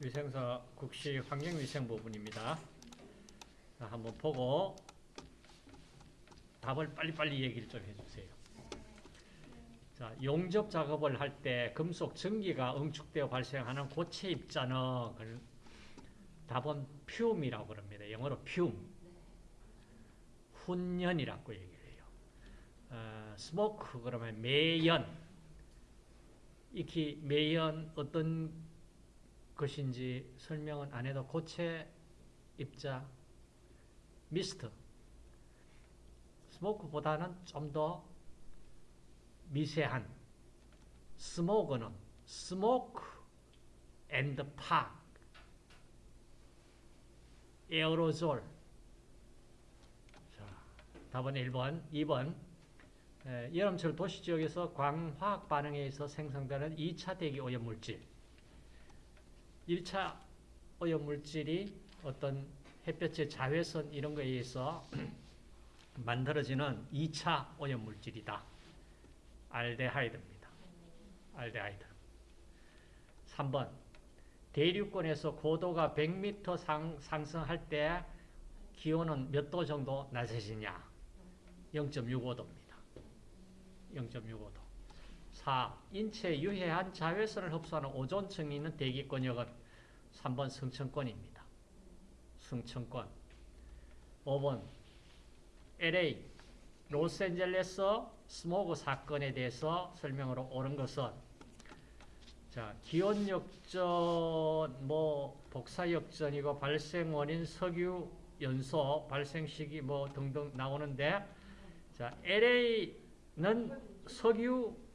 위생서 국시 환경위생 부분입니다. 자, 한번 보고 답을 빨리빨리 얘기를 좀 해주세요. 자, 용접 작업을 할 때 금속 전기가 응축되어 발생하는 고체 입자는 그 답은 퓨움이라고 그럽니다. 영어로 퓨움. 훈연이라고 얘기를 해요. 어, 스모크 그러면 매연. 익히 매연 어떤 것인지 설명은 안 해도 고체 입자 mist smoke보다는 좀 더 미세한 스모그는 smoke and fog 에어로졸. 자, 답은 1번 2번. 에, 여름철 도시지역에서 광화학 반응에 의해서 생성되는 2차 대기 오염물질 1차 오염물질이 어떤 햇볕의 자외선 이런 거에 의해서 만들어지는 2차 오염물질이다. 알데하이드입니다. 알데하이드. 3번 대륙권에서 고도가 100m 상, 상승할 때 기온은 몇 도 정도 낮아지냐? 0.65도입니다. 0.65도. 4. 인체에 유해한 자외선을 흡수하는 오존층이 있는 대기권역은 3번 승천권입니다. 승천권. 5번 LA 로스앤젤레스 스모그 사건에 대해서 설명으로 옳은 것은 자 기온 역전 뭐 복사 역전이고 발생 원인 석유 연소 발생 시기 뭐 등등 나오는데 자 LA는 석유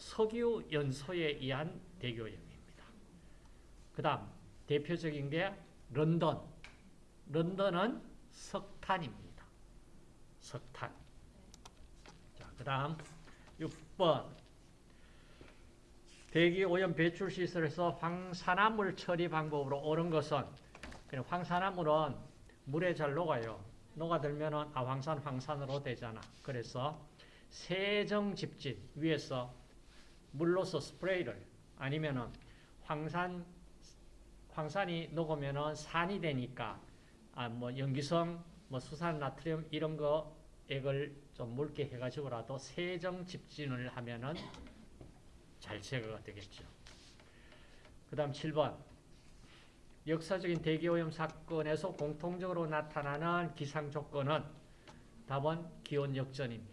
석유 연소에 의한 대교염입니다. 그 다음 대표적인 게 런던 런던은 석탄입니다. 석탄. 자, 그 다음 6번 대기오염 배출 시설에서 황산화물 처리 방법으로 옳은 것은 그냥 황산화물은 물에 잘 녹아요. 녹아들면 아 황산 황산으로 되잖아. 그래서 세정 집진 위에서 물로서 스프레이를 아니면은 황산 황산이 녹으면은 산이 되니까 아뭐 염기성 뭐 수산 나트륨 이런 거 액을 좀 묽게 해가지고라도 세정 집진을 하면은 잘 제거가 되겠죠. 그 다음 7번. 역사적인 대기오염 사건에서 공통적으로 나타나는 기상 조건은 답은 기온 역전입니다.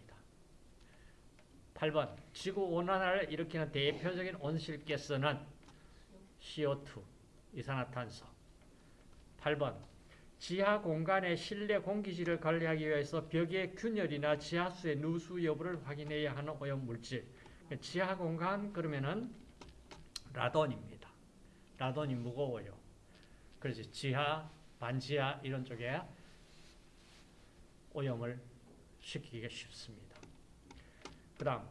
8번. 지구 온난화를 일으키는 대표적인 온실가스는 CO2, 이산화탄소. 8번. 지하 공간의 실내 공기질을 관리하기 위해서 벽의 균열이나 지하수의 누수 여부를 확인해야 하는 오염물질. 지하 공간 그러면은 라돈입니다. 라돈이 무거워요. 그래서 지하, 반지하 이런 쪽에 오염을 시키기가 쉽습니다. 그 다음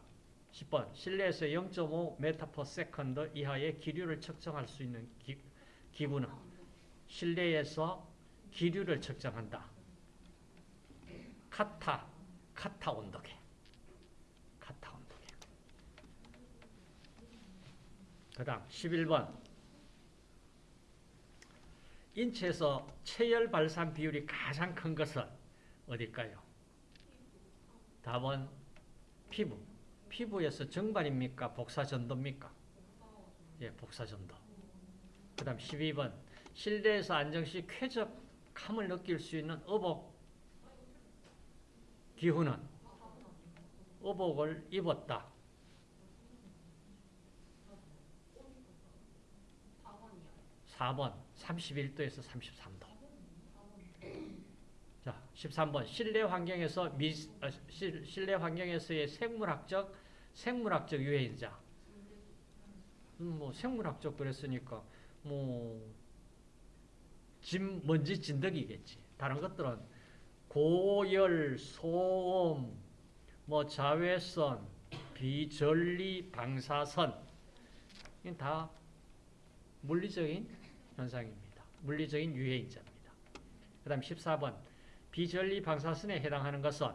10번 실내에서 0.5 m/s 이하의 기류를 측정할 수 있는 기, 기구는 실내에서 기류를 측정한다. 카타, 카타 온도계. 카타 온도계. 그 다음 11번 인체에서 체열 발산 비율이 가장 큰 것은 어딜까요? 답은 피부. 피부에서 정발입니까? 복사전도입니까? 예, 복사전도. 그 다음 12번 실내에서 안정시 쾌적함을 느낄 수 있는 의복 기후는 의복을 입었다. 4번 31도에서 33도. 자, 13번 실내 환경에서 미, 아, 실, 실내 환경에서의 생물학적 생물학적 유해인자. 음, 뭐 생물학적 그랬으니까 뭐 진, 먼지 진드기겠지. 다른 것들은 고열, 소음, 뭐 자외선, 비전리 방사선 다 물리적인 현상입니다. 물리적인 유해인자입니다. 그 다음 14번 비전리 방사선에 해당하는 것은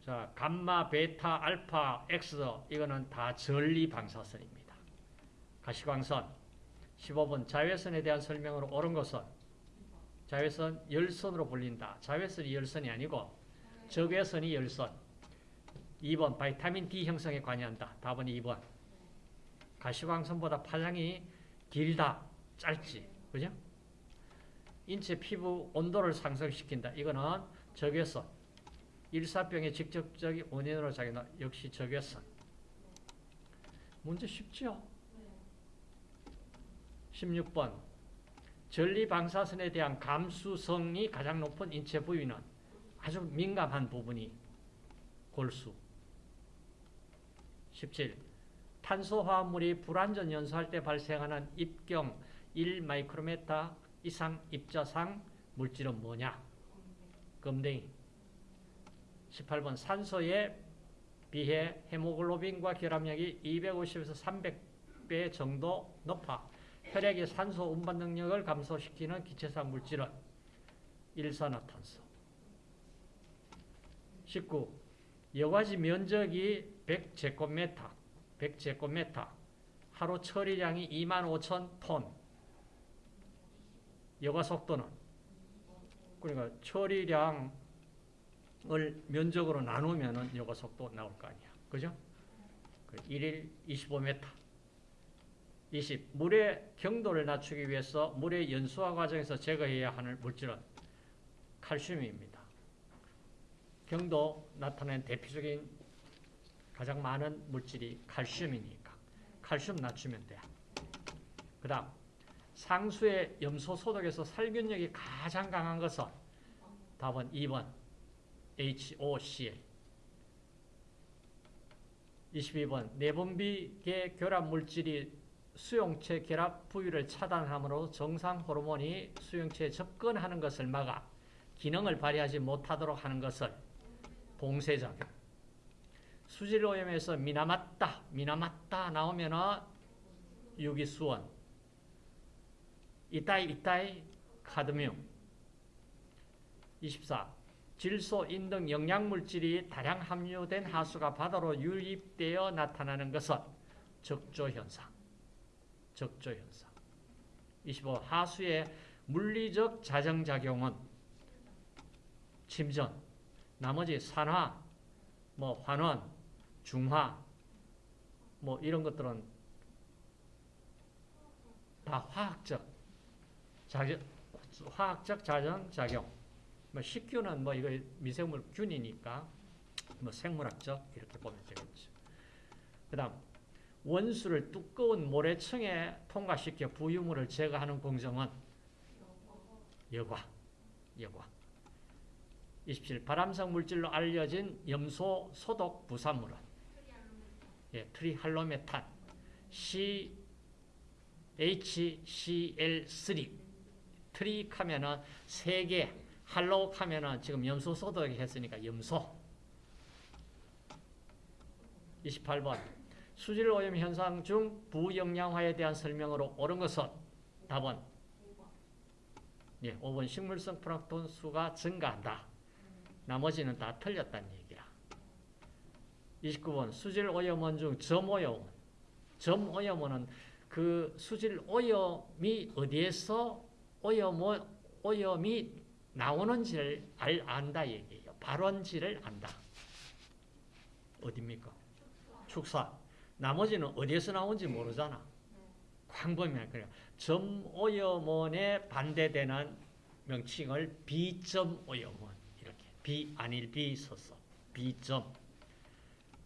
자 감마, 베타, 알파, 엑스 이거는 다 전리 방사선입니다. 가시광선 15번 자외선에 대한 설명으로 옳은 것은 자외선 열선으로 불린다. 자외선이 열선이 아니고 적외선이 열선. 2번 vitamin D 형성에 관여한다. 답은 2번. 가시광선보다 파장이 길다. 짧지. 그죠? 인체 피부 온도를 상승시킨다. 이거는 적외선. 일사병의 직접적인 원인으로 작용한다. 역시 적외선. 문제 쉽죠? 16번 전리 방사선에 대한 감수성이 가장 높은 인체 부위는 아주 민감한 부분이 골수 17. 탄소화합물이 불완전 연소할 때 발생하는 입경 1마이크로메타 이상 입자상 물질은 뭐냐? 금댕이 18번 산소에 비해 헤모글로빈과 결합력이 250에서 300배 정도 높아 혈액의 산소 운반 능력을 감소시키는 기체성 물질은 일산화탄소 19. 여과지 면적이 100제곱미터 100제곱미터 하루 처리량이 2만 5천 톤 여과 속도는 그러니까 처리량을 면적으로 나누면 여과 속도 나올 거 아니야 그죠? 1일 25m 20. 물의 경도를 낮추기 위해서 물의 연소화 과정에서 제거해야 하는 물질은 칼슘입니다. 경도 나타낸 대표적인 가장 많은 물질이 칼슘이니까 칼슘 낮추면 돼. 그 다음 상수의 염소 소독에서 살균력이 가장 강한 것은 답은 2번 HOCl 22번 내분비계 결합 물질이 수용체 결합 부위를 차단함으로 정상 호르몬이 수용체에 접근하는 것을 막아 기능을 발휘하지 못하도록 하는 것을 봉쇄작용. 수질오염에서 미남았다, 미남았다 나오면은 유기수원. 이따이, 이따이, 카드뮴. 24. 질소, 인등 영양물질이 다량 함유된 하수가 바다로 유입되어 나타나는 것은 적조현상. 적조현상. 25. 하수의 물리적 자정작용은 침전, 나머지 산화, 뭐 환원, 중화, 뭐 이런 것들은 다 화학적 자정, 화학적 자정작용. 뭐 식균은 뭐 이거 미생물 균이니까 뭐 생물학적 이렇게 보면 되겠죠. 그 다음 원수를 두꺼운 모래층에 통과시켜 부유물을 제거하는 공정은 여과, 여과. 27. 발암성 물질로 알려진 염소 소독 부산물은 예, 트리할로메탄 CHCl3 tri 하면은 세 개, halo 하면은 지금 염소 소독 했으니까 염소 28번 수질 오염 현상 중 부영양화에 대한 설명으로 옳은 것은 답은 예, 5번 식물성 플랑톤 수가 증가한다. 나머지는 다 틀렸다는 얘기야. 29번 수질 오염원 중 점오염원. 점오염원은 그 수질 오염이 어디에서 오염, 오염이 나오는지를 알, 안다 얘기예요. 발원지를 안다. 어딥니까? 축사. 나머지는 어디에서 나온지 모르잖아. 광범위한 그래. 점오염원에 반대되는 명칭을 비점오염원 이렇게 비 아닐 비 썼어. 비점.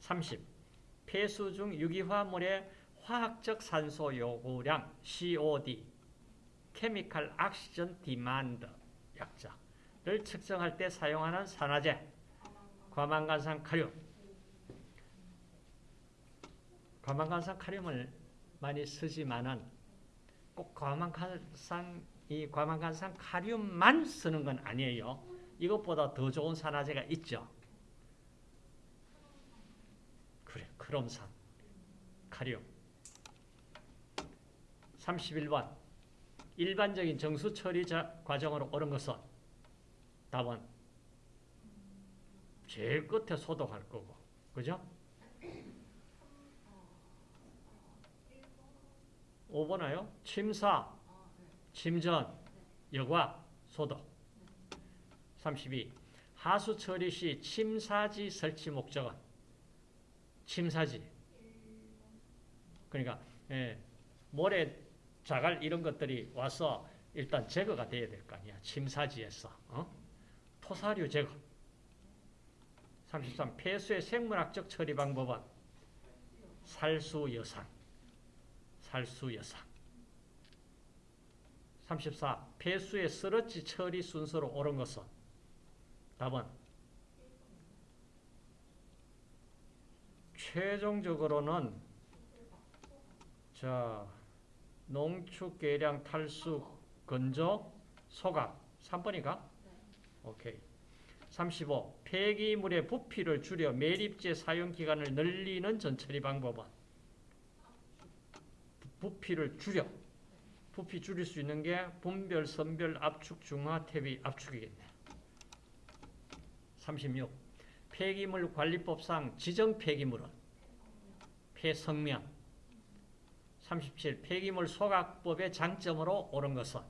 30. 폐수 중 유기화물의 화학적 산소 요구량 COD chemical oxygen demand 약자를 측정할 때 사용하는 산화제 과망간산 카륨 과망간산 카륨을 많이 쓰지만은 꼭 과망간산 이 과망간산 카륨만 쓰는 건 아니에요. 이것보다 더 좋은 산화제가 있죠. 그래, 크롬산, 카륨. 31번. 일반적인 정수 처리 과정으로 옳은 것은 답은 제일 끝에 소독할 거고. 그죠? 5번아요. 침사, 침전, 여과, 소독. 32. 하수 처리 시 침사지 설치 목적은 침사지. 그러니까 예, 모래, 자갈 이런 것들이 와서 일단 제거가 돼야 될 거 아니야. 침사지에서. 어? 토사류 제거. 33. 폐수의 생물학적 처리 방법은 살수 여상. 살수 여상. 34. 폐수의 쓰러지 처리 순서로 옳은 것은 답은 최종적으로는 자 농축 계량 탈수 건조 소각 3번이가 오케이 35. 폐기물의 부피를 줄여 매립제 사용 기간을 늘리는 전처리 방법은 부피를 줄여 부피 줄일 수 있는 게 분별, 선별, 압축, 중화, 퇴비, 압축이겠네. 36. 폐기물 관리법상 지정 폐기물은 폐성명. 37. 폐기물 소각법의 장점으로 옳은 것은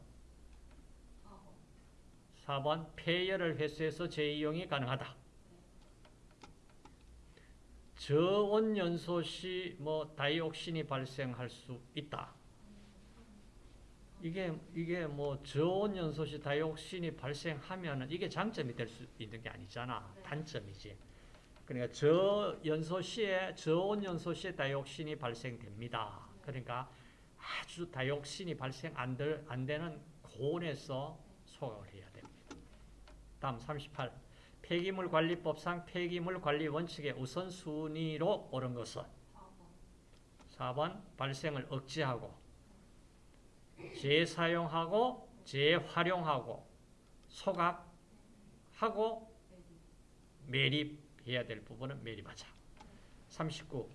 4번 폐열을 회수해서 재이용이 가능하다. 저온연소 시 뭐 다이옥신이 발생할 수 있다. 이게 이게 뭐 저온연소 시 다이옥신이 발생하면은 이게 장점이 될 수 있는 게 아니잖아. 단점이지. 그러니까 저연소 시에 저온연소 시에 다이옥신이 발생됩니다. 그러니까 아주 다이옥신이 발생 안, 될, 안 되는 고온에서 소각을 해야 됩니다. 다음 38. 폐기물 관리법상 폐기물 관리 원칙의 우선순위로 옳은 것은 4번 발생을 억제하고 재사용하고 재활용하고 소각하고 매립해야 될 부분은 매립하자. 39.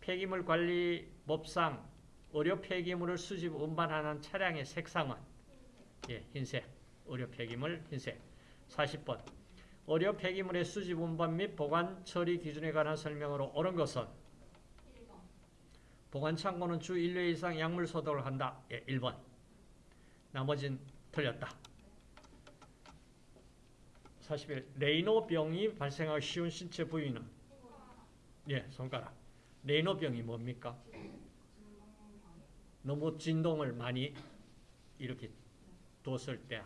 폐기물 관리법상 의료 폐기물을 수집 운반하는 차량의 색상은 예, 흰색. 의료 폐기물 흰색. 40번. 의료 폐기물의 수집 운반 및 보관 처리 기준에 관한 설명으로 옳은 것은 보관 창고는 주 1회 이상 약물 소독을 한다. 예, 1번. 나머진 틀렸다. 41. 레이노병이 발생하기 쉬운 신체 부위는 예, 손가락. 레이노병이 뭡니까? 너무 진동을 많이 이렇게 뒀을 때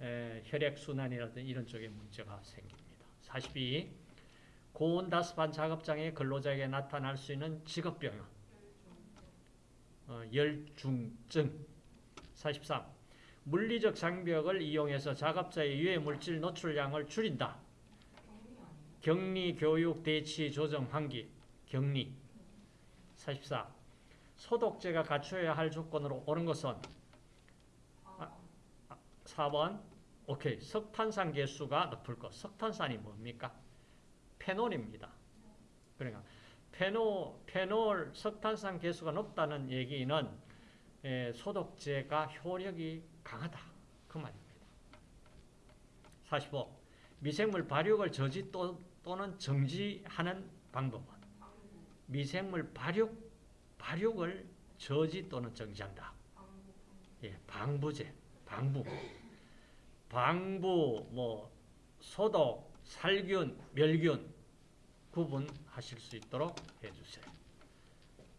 에, 혈액순환이라든지 이런 쪽에 문제가 생깁니다. 42. 고온다습한 작업장의 근로자에게 나타날 수 있는 직업병은 어, 열중증 43. 물리적 장벽을 이용해서 작업자의 유해 물질 노출량을 줄인다. 격리, 교육, 대치, 조정, 환기, 격리 44. 소독제가 갖춰야 할 조건으로 옳은 것은 4번 오케이 석탄산 개수가 높을 것 석탄산이 뭡니까? 페놀입니다. 그러니까 페놀, 페놀 석탄산 개수가 높다는 얘기는 에, 소독제가 효력이 강하다. 그 말입니다. 45. 미생물 발육을 저지 또, 또는 정지하는 방법은 미생물 발육, 발육을 저지 또는 정지한다. 예, 방부제, 방부. 방부, 뭐, 소독, 살균, 멸균 구분하실 수 있도록 해주세요.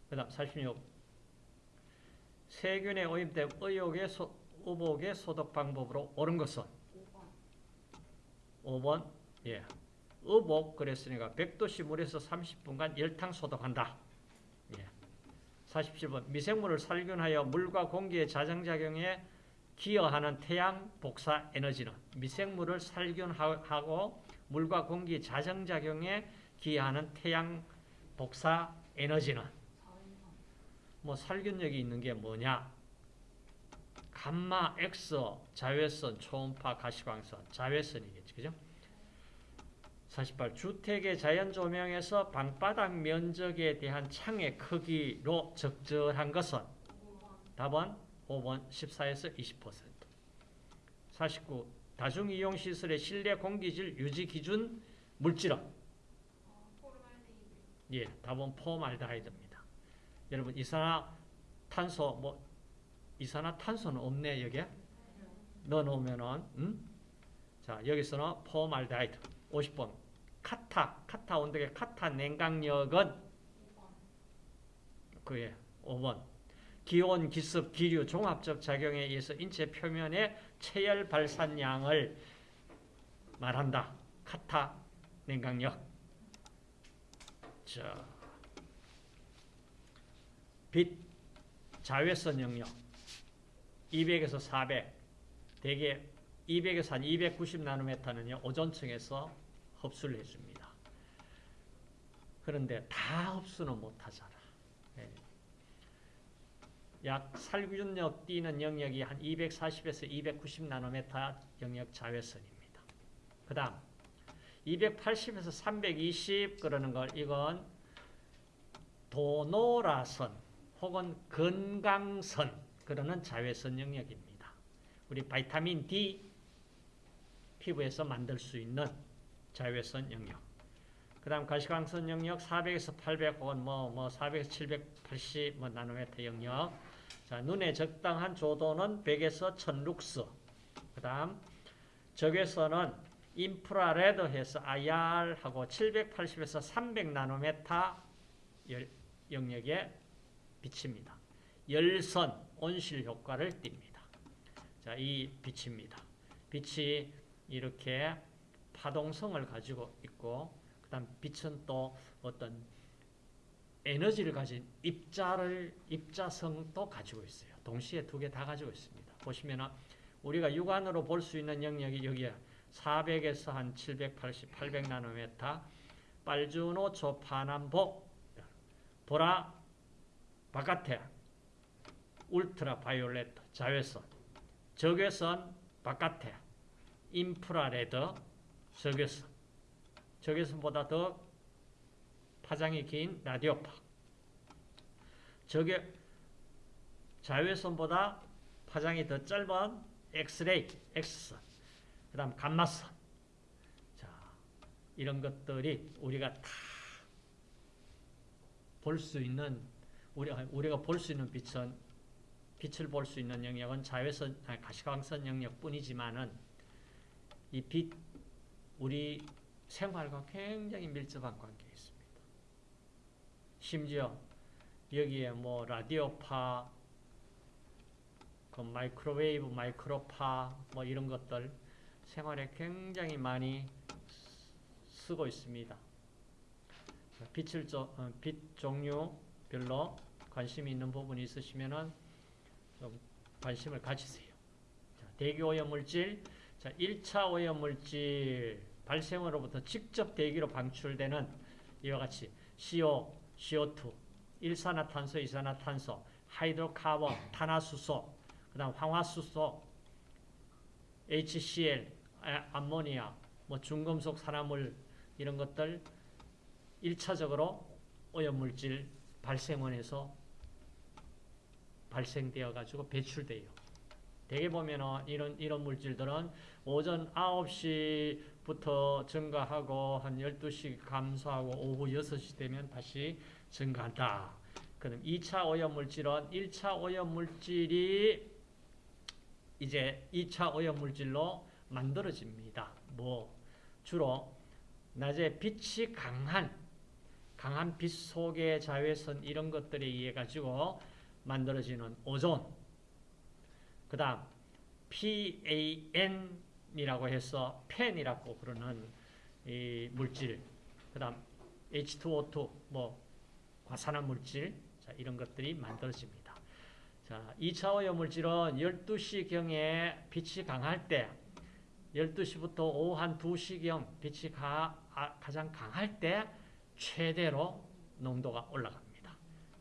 그 다음 46. 세균에 오염된 의욕의 소, 의복의 소독 방법으로 옳은 것은 5번 예. 의복 그랬으니까 100도씨 물에서 30분간 열탕 소독한다. 예. 47번 미생물을 살균하여 물과 공기의 자정작용에 기여하는 태양 복사 에너지는 미생물을 살균하고 물과 공기 자정작용에 기여하는 태양 복사 에너지는 뭐 살균력이 있는 게 뭐냐? 감마, 엑스, 자외선, 초음파, 가시광선, 자외선이겠지. 그죠? 48. 주택의 자연 조명에서 방바닥 면적에 대한 창의 크기로 적절한 것은 답은 5번 14에서 20%. 49. 다중이용시설의 실내 공기질 유지 기준 물질은 예, 답은 formaldehyde입니다. 여러분 이산화 탄소 뭐 이산화탄소는 없네 여기에 넣어 놓으면은 음? 자 여기서는 포말데하이드 50번 카타 카타 온도계 카타 냉각력은 그게 5번 기온, 기습, 기류, 종합적 작용에 의해서 인체 표면의 체열 발산량을 말한다. 카타 냉각력. 자, 빛 자외선 영역 200에서 400 대개 200에서 한 290 나노메타는요 오존층에서 흡수를 해줍니다. 그런데 다 흡수는 못하잖아. 예. 약 살균력 뛰는 영역이 한 240에서 290 나노메타 영역 자외선입니다. 그 다음 280에서 320 그러는 걸 이건 도노라선 혹은 건강선 그러는 자외선 영역입니다. 우리 바이타민 D 피부에서 만들 수 있는 자외선 영역. 그 다음 가시광선 영역 400에서 800 혹은 뭐, 뭐 400에서 780 뭐 나노메터 영역. 자, 눈에 적당한 조도는 100에서 1000룩스. 그 다음 적외선은 인프라레드 해서 IR하고 780에서 300 나노메타 영역에 비칩니다. 열선, 온실 효과를 띱니다. 자, 이 빛입니다. 빛이 이렇게 파동성을 가지고 있고, 그 다음 빛은 또 어떤 에너지를 가진 입자를, 입자성도 가지고 있어요. 동시에 두 개 다 가지고 있습니다. 보시면 우리가 육안으로 볼 수 있는 영역이 여기에 400에서 한 780, 800 나노메타, 빨주노 초파남복, 보라 바깥에 ultraviolet 자외선, 적외선 바깥에 infrared 적외선, 적외선보다 더 파장이 긴 라디오파, 적외 자외선보다 파장이 더 짧은 엑스레이, 엑스선, 그 다음 감마선. 자, 이런 것들이 우리가 다 볼 수 있는, 우리가, 우리가 볼 수 있는 빛은, 빛을 볼 수 있는 영역은 자외선, 아니, 가시광선 영역 뿐이지만은, 이 빛, 우리 생활과 굉장히 밀접한 관계에 있습니다. 심지어, 여기에 뭐, 라디오파, 그 마이크로웨이브, 마이크로파, 뭐 이런 것들, 생활에 굉장히 많이 쓰고 있습니다. 빛을 어, 빛 종류별로 관심이 있는 부분이 있으시면은 좀 관심을 가지세요. 자, 대기 오염 물질, 자, 1차 오염 물질 발생으로부터 직접 대기로 방출되는 이와 같이 CO, CO2, 일산화탄소, 이산화탄소, 하이드로카본, 탄화수소, 그 다음 황화수소, HCl, 암모니아, 뭐 중금속 산화물 이런 것들 1차적으로 오염물질 발생원에서 발생되어 가지고 배출돼요. 대개 보면은 이런 이런 물질들은 오전 9시부터 증가하고 한 12시 감소하고 오후 6시 되면 다시 증가한다. 그럼 2차 오염물질은 1차 오염물질이 이제 2차 오염물질로 만들어집니다. 뭐 주로 낮에 빛이 강한 강한 빛 속의 자외선 이런 것들에 의해 가지고 만들어지는 오존 그 다음 PAN이라고 해서 펜이라고 그러는 이 물질 그 다음 H2O2 뭐 과산화 물질 자, 이런 것들이 만들어집니다. 자, 2차 오염물질은 12시경에 빛이 강할 때 12시부터 오후 한 2시경 빛이 가, 아, 가장 강할 때 최대로 농도가 올라갑니다.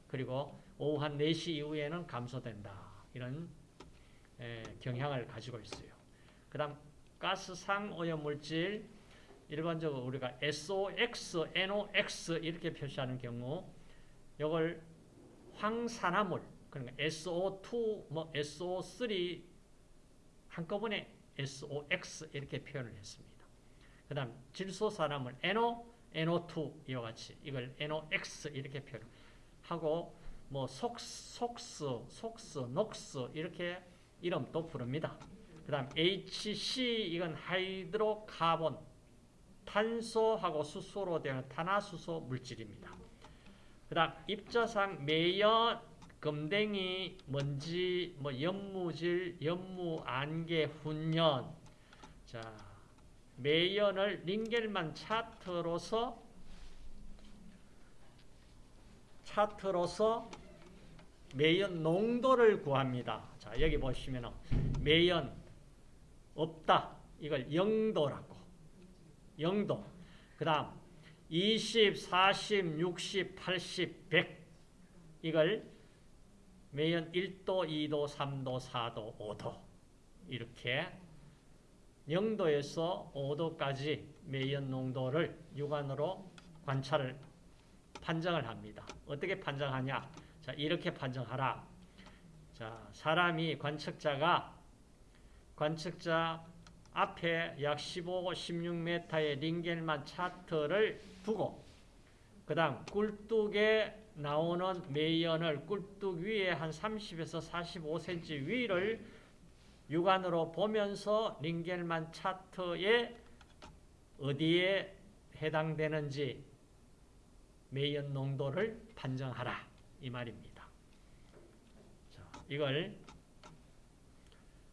그리고 오후 한 4시 이후에는 감소된다. 이런 에, 경향을 가지고 있어요. 그 다음 가스상 오염물질 일반적으로 우리가 SOX, NOX 이렇게 표시하는 경우 이걸 황산화물 그러니까 SO2, 뭐 SO3 한꺼번에 SOX 이렇게 표현을 했습니다. 그 다음 질소산화물 NO, NO2 이와 같이 이걸 NOX 이렇게 표현하고 뭐 속스, 속스, 속스, 녹스 이렇게 이름도 부릅니다. 그 다음 HC 이건 hydrocarbon 탄소하고 수소로 되는 탄화수소 물질입니다. 그 다음 입자상 매연, 금댕이, 먼지, 뭐 연무질, 연무, 안개, 훈연 자 매연을 링겔만 차트로서 차트로서 매연 농도를 구합니다. 자, 여기 보시면 매연 없다. 이걸 0도라고. 0도. 그 다음 20, 40, 60, 80, 100 이걸 매연 1도, 2도, 3도, 4도, 5도 이렇게 0도에서 5도까지 매연 농도를 육안으로 관찰을 판정을 합니다. 어떻게 판정하냐? 자, 이렇게 판정하라. 자, 사람이 관측자가 관측자 앞에 약 15, 16m의 링겔만 차트를 두고 그 다음 꿀뚝에 나오는 매연을 꿀뚝 위에 한 30에서 45cm 위를 육안으로 보면서 링겔만 차트에 어디에 해당되는지 매연 농도를 판정하라 이 말입니다. 자, 이걸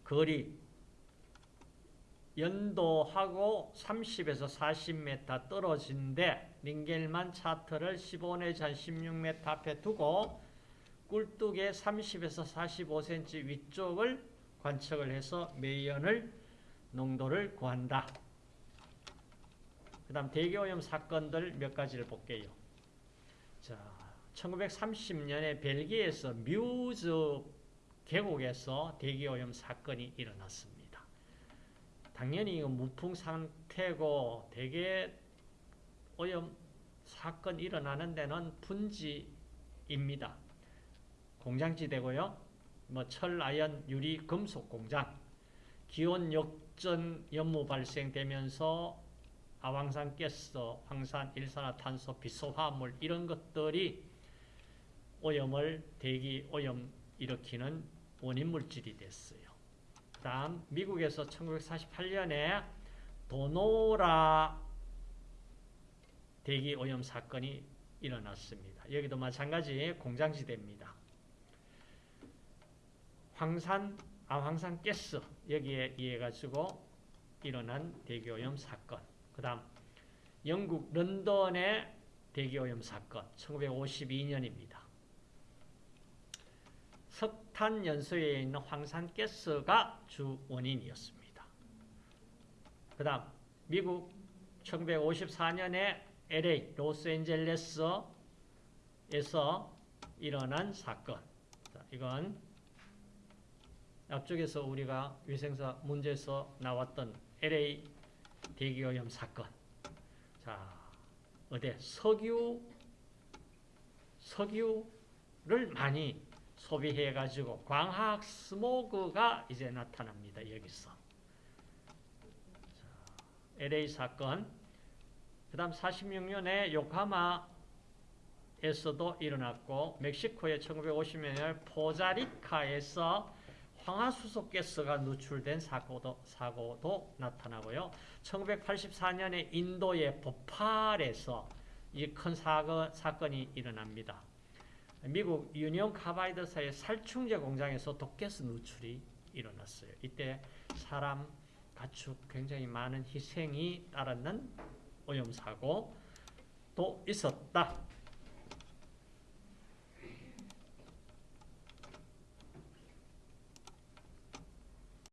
거리 연도하고 30에서 40m 떨어진데 링겔만 차트를 15 내지 한 16m 앞에 두고 꿀뚝의 30에서 45cm 위쪽을 관측을 해서 매연을 농도를 구한다. 그 다음 대기오염 사건들 몇 가지를 볼게요. 자, 1930년에 벨기에에서 뮤즈 계곡에서 대기오염 사건이 일어났습니다. 당연히 이거 무풍 상태고 대개 오염 사건 일어나는 데는 분지입니다. 공장지대고요. 뭐 철, 아연, 유리, 금속 공장. 기온 역전 연무 발생되면서 아황산 가스, 황산, 일산화탄소, 비소화물 이런 것들이 오염을 대기 오염 일으키는 원인 물질이 됐어요. 그 다음 미국에서 1948년에 도노라 대기 오염 사건이 일어났습니다. 여기도 마찬가지 공장지대입니다. 황산, 아, 황산 가스 여기에 의해 가지고 일어난 대기오염 사건. 그 다음 영국 런던의 대기오염 사건 1952년입니다. 석탄 연소에 있는 황산 가스가 주 원인이었습니다. 그 다음 미국 1954년에 LA 로스앤젤레스에서 일어난 사건 자, 이건 앞쪽에서 우리가 위생사 문제에서 나왔던 LA 대기오염 사건. 자, 어디 석유 석유를 많이 소비해 가지고 광학 스모그가 이제 나타납니다. 여기서. 자, LA 사건. 그 다음 46년에 요카마에서도 일어났고 멕시코의 1950년에 포자리카에서 황화수소 가스가 누출된 사고도, 사고도 나타나고요. 1984년에 인도의 보팔에서 이 큰 사건이 일어납니다. 미국 유니온 카바이드사의 살충제 공장에서 독가스 누출이 일어났어요. 이때 사람, 가축 굉장히 많은 희생이 따르는 오염사고도 있었다.